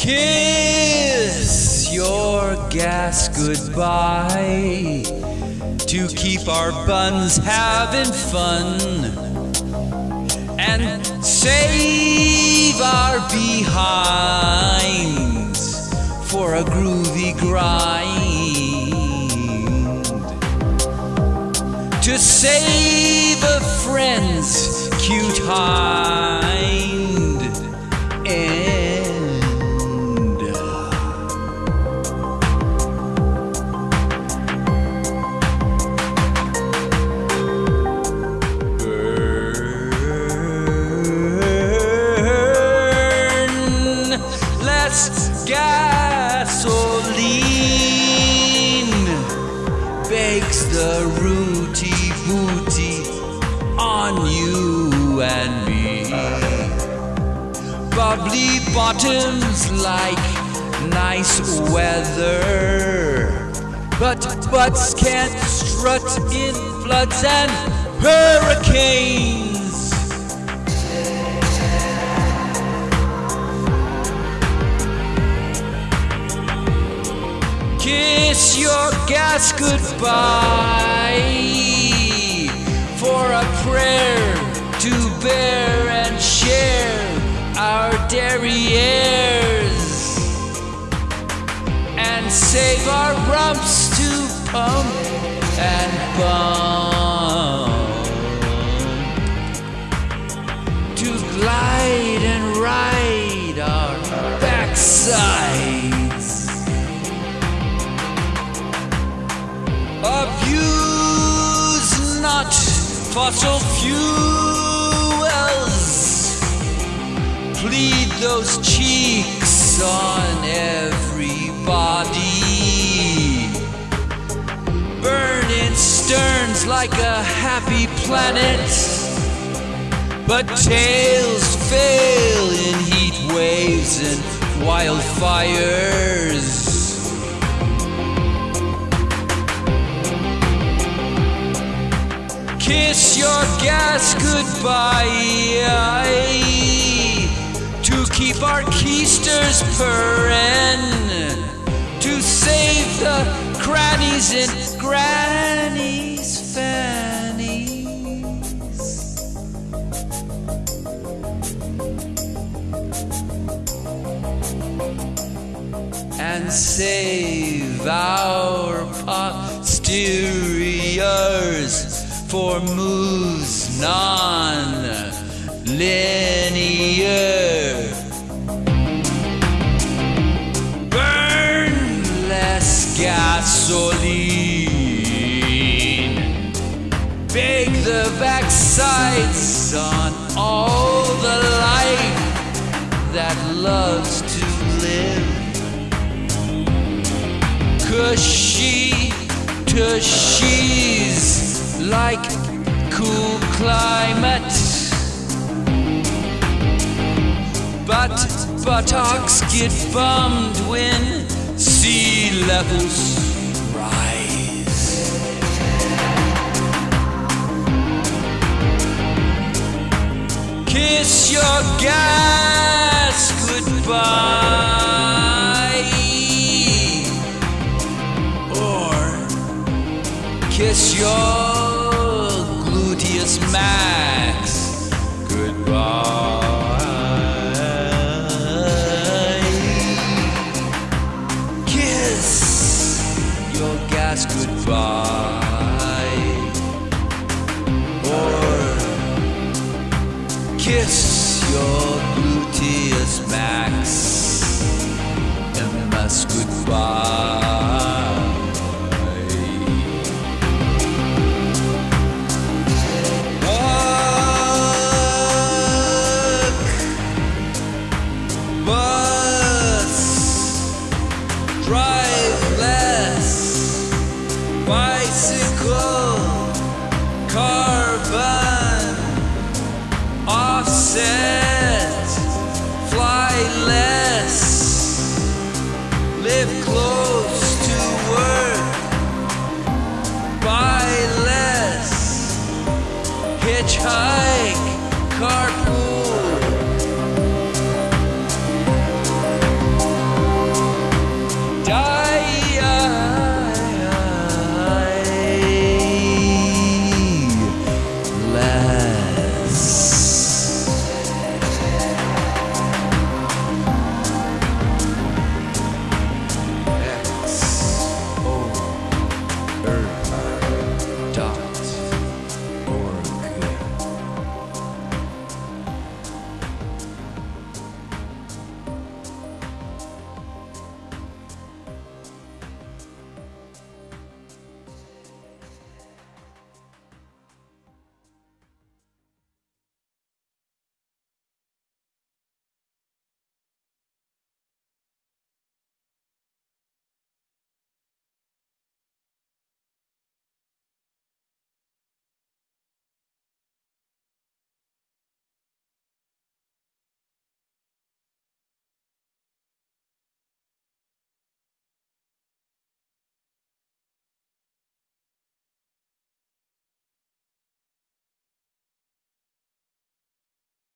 Kiss your gas goodbye to keep our buns having fun and save our behinds for a groovy grind. To save a friend's cute hind less gasoline bakes the rooty booty on you and me. Bubbly bottoms like nice weather, but butts can't strut in floods and hurricanes. Kiss your gas goodbye. For a prayer to bear and share our derrieres. And save our rumps to pump and bump to glide and ride our backsides. Fossil fuels. Plead those cheeks on everybody. Burn in sterns like a happy planet. But tails fail in heat waves and wildfires. Kiss your gas goodbye. To keep our keisters purring, to save the crannies in granny's fannies. and save our posteriors for moves non-linear. Burn less gasoline. Bake the backsides on all the life that loves to live cushy tushies like cool climate. But buttocks get bummed when sea levels rise. Kiss your gas goodbye or kiss your gluteus max goodbye. Kiss your gas goodbye. Carbon, offset, fly less, live close to work, buy less, hitchhike, carpool.